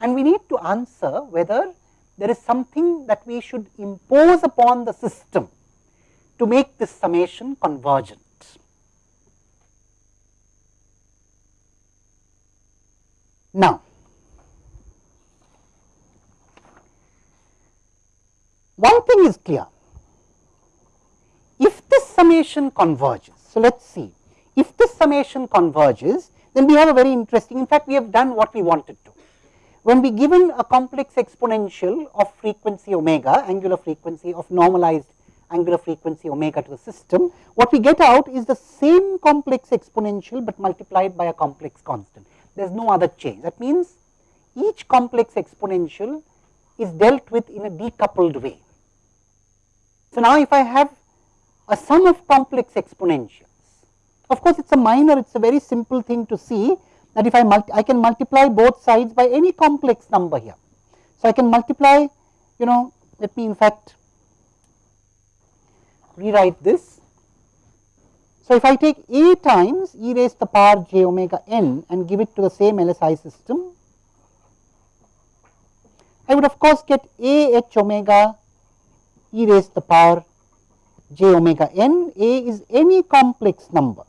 and we need to answer whether there is something that we should impose upon the system to make this summation convergent. Now, one thing is clear, if this summation converges, so let us see, if this summation converges, then we have a very interesting, in fact, we have done what we wanted to. When we given a complex exponential of frequency omega, angular frequency of normalized angular frequency omega to the system, what we get out is the same complex exponential, but multiplied by a complex constant. There is no other change. That means, each complex exponential is dealt with in a decoupled way. So, now if I have a sum of complex exponentials, of course, it is a minor, it is a very simple thing to see that if I, I can multiply both sides by any complex number here. So, I can multiply you know let me in fact rewrite this. So, if I take a times e raised to the power j omega n and give it to the same LSI system, I would of course get a h omega e raised to the power j omega n, a is any complex number.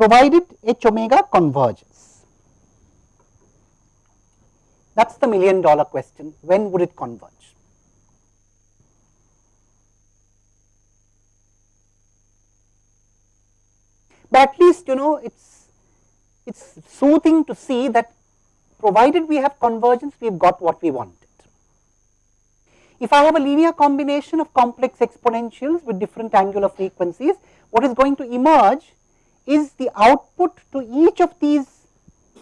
Provided h omega converges. That is the million dollar question, when would it converge? But at least you know it is it is soothing to see that provided we have convergence we have got what we wanted. If I have a linear combination of complex exponentials with different angular frequencies, what is going to emerge is the output to each of these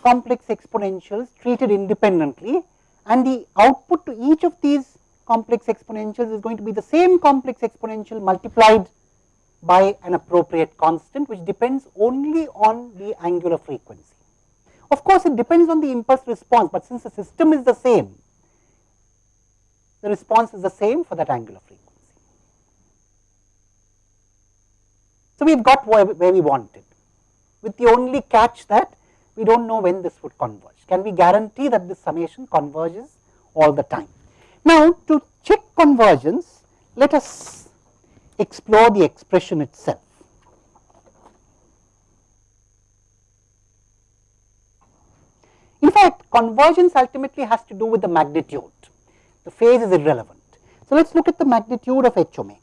complex exponentials treated independently and the output to each of these complex exponentials is going to be the same complex exponential multiplied by an appropriate constant which depends only on the angular frequency. Of course, it depends on the impulse response, but since the system is the same, the response is the same for that angular frequency. So, we have got where, we wanted with the only catch that we do not know when this would converge. Can we guarantee that this summation converges all the time? Now, to check convergence, let us explore the expression itself. In fact, convergence ultimately has to do with the magnitude, the phase is irrelevant. So, let us look at the magnitude of h omega.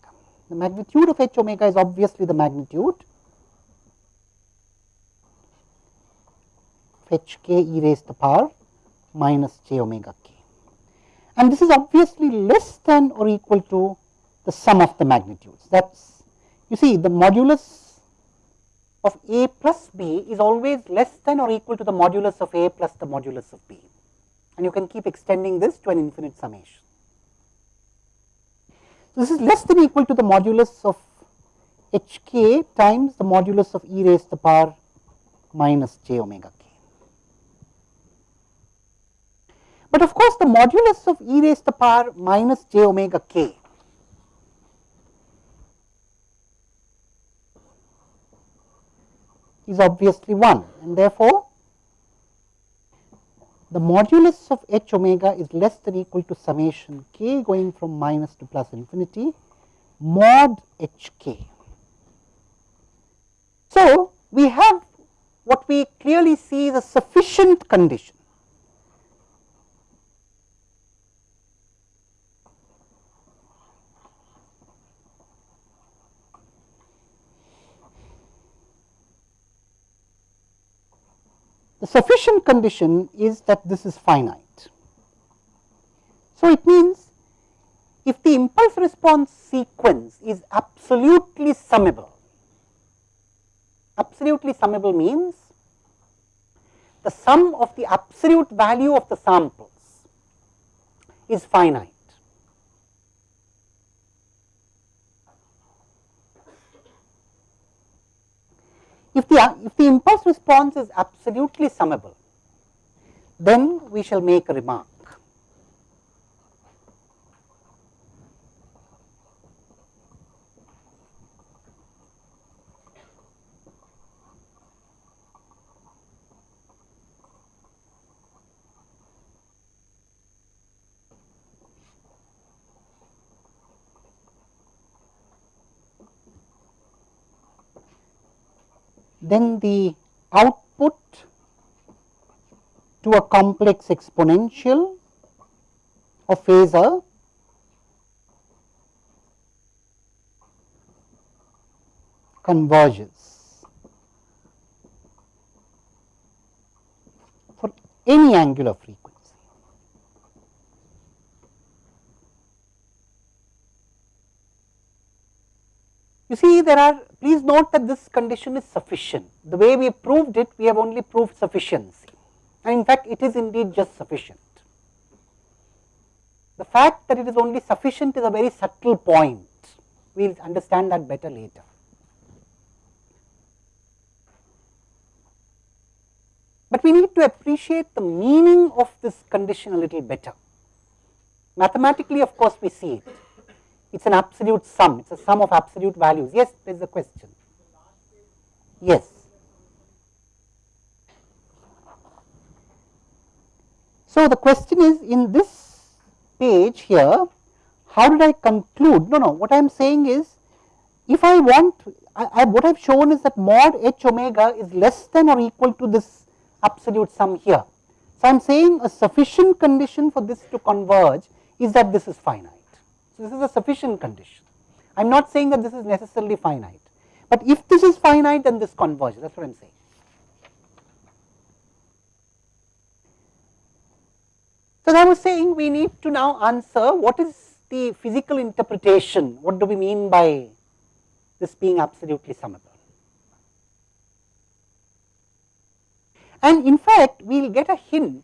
The magnitude of h omega is obviously the magnitude h k e raised to the power minus j omega k. And this is obviously less than or equal to the sum of the magnitudes. That is, you see the modulus of a plus b is always less than or equal to the modulus of a plus the modulus of b. And you can keep extending this to an infinite summation. So, this is less than equal to the modulus of h k times the modulus of e raised to the power minus j omega k. But of course, the modulus of e raised to the power minus j omega k. Is obviously 1 and therefore, the modulus of h omega is less than equal to summation k going from minus to plus infinity mod h k. So, we have what we clearly see is a sufficient condition Sufficient condition is that this is finite. So, it means if the impulse response sequence is absolutely summable, absolutely summable means the sum of the absolute value of the samples is finite. If the, if the impulse response is absolutely summable, then we shall make a remark. Then the output to a complex exponential of phasor converges for any angular frequency. You see there are please note that this condition is sufficient. The way we proved it we have only proved sufficiency and in fact it is indeed just sufficient. The fact that it is only sufficient is a very subtle point, we will understand that better later. But we need to appreciate the meaning of this condition a little better. Mathematically of course we see it, it is an absolute sum, it is a sum of absolute values. Yes, there is a question. Yes. So, the question is in this page here, how did I conclude? No, no, what I am saying is, if I want, I, I, what I have shown is that mod h omega is less than or equal to this absolute sum here. So, I am saying a sufficient condition for this to converge is that this is finite. So, this is a sufficient condition. I am not saying that this is necessarily finite, but if this is finite then this converges that is what I am saying. So, I was saying we need to now answer what is the physical interpretation, what do we mean by this being absolutely summable. And in fact, we will get a hint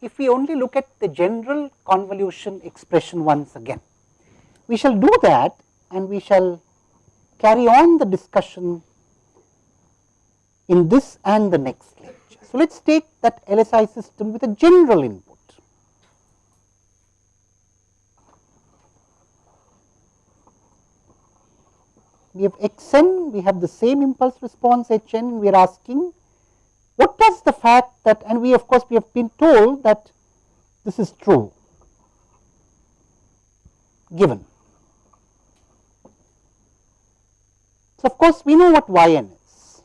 if we only look at the general convolution expression once again. We shall do that and we shall carry on the discussion in this and the next lecture. So, let us take that LSI system with a general input. We have x n, we have the same impulse response h n, we are asking what does the fact that and we of course, we have been told that this is true given. Of course, we know what y n is.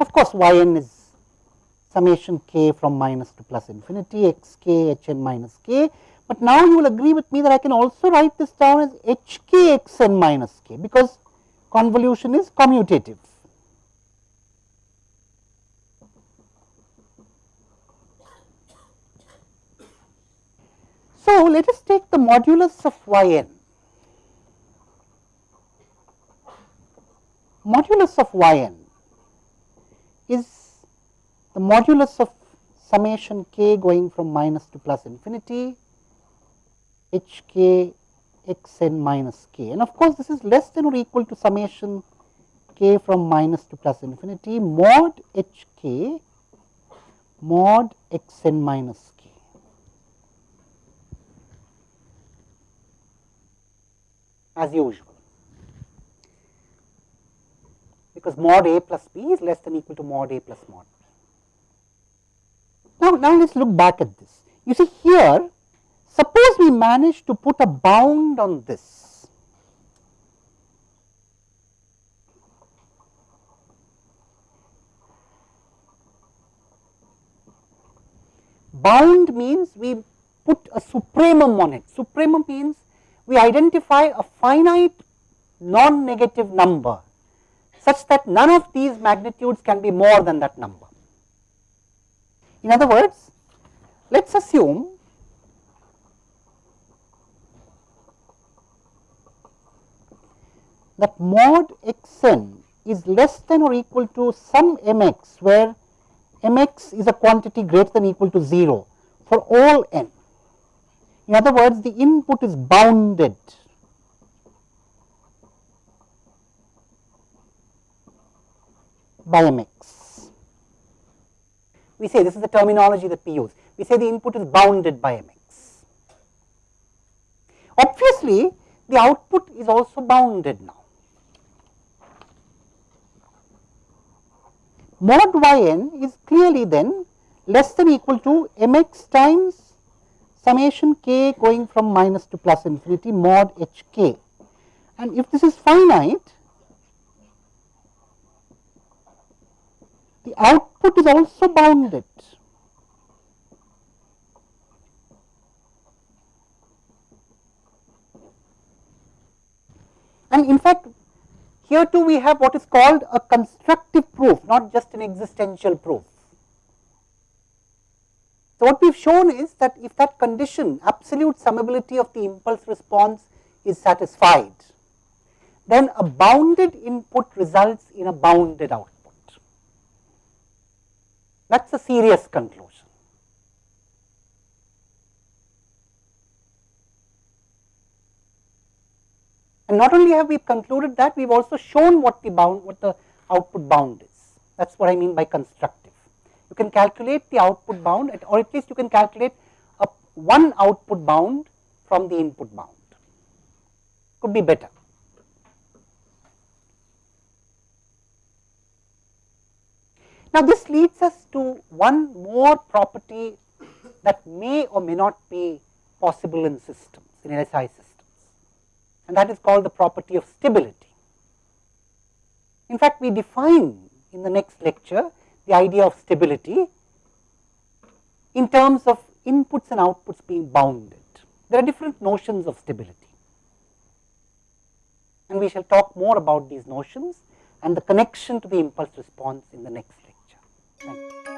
Of course, y n is summation k from minus to plus infinity x k h n minus k, but now you will agree with me that I can also write this down as h k x n minus k, because convolution is commutative. So, let us take the modulus of y n. Modulus of y n is the modulus of summation k going from minus to plus infinity h k x n minus k. And of course, this is less than or equal to summation k from minus to plus infinity. Mod h k mod x n minus as usual because mod a plus b is less than equal to mod a plus mod b. Now, now let us look back at this. You see here, suppose we manage to put a bound on this. Bound means we put a supremum on it. Supremum means we identify a finite non-negative number such that none of these magnitudes can be more than that number. In other words, let us assume that mod x n is less than or equal to some m x where m x is a quantity greater than or equal to 0 for all n. In other words, the input is bounded. by mx. We say this is the terminology that we use. We say the input is bounded by mx. Obviously, the output is also bounded now. Mod y n is clearly then less than equal to mx times summation k going from minus to plus infinity mod h k and if this is finite the output is also bounded. And in fact, here too we have what is called a constructive proof, not just an existential proof. So, what we have shown is that if that condition absolute summability of the impulse response is satisfied, then a bounded input results in a bounded output. That is a serious conclusion. And not only have we concluded that, we have also shown what the bound, what the output bound is. That is what I mean by constructive. You can calculate the output bound at, or at least you can calculate a one output bound from the input bound. Could be better. Now, this leads us to one more property that may or may not be possible in systems, in LSI systems, and that is called the property of stability. In fact, we define in the next lecture the idea of stability in terms of inputs and outputs being bounded. There are different notions of stability, and we shall talk more about these notions and the connection to the impulse response in the next lecture.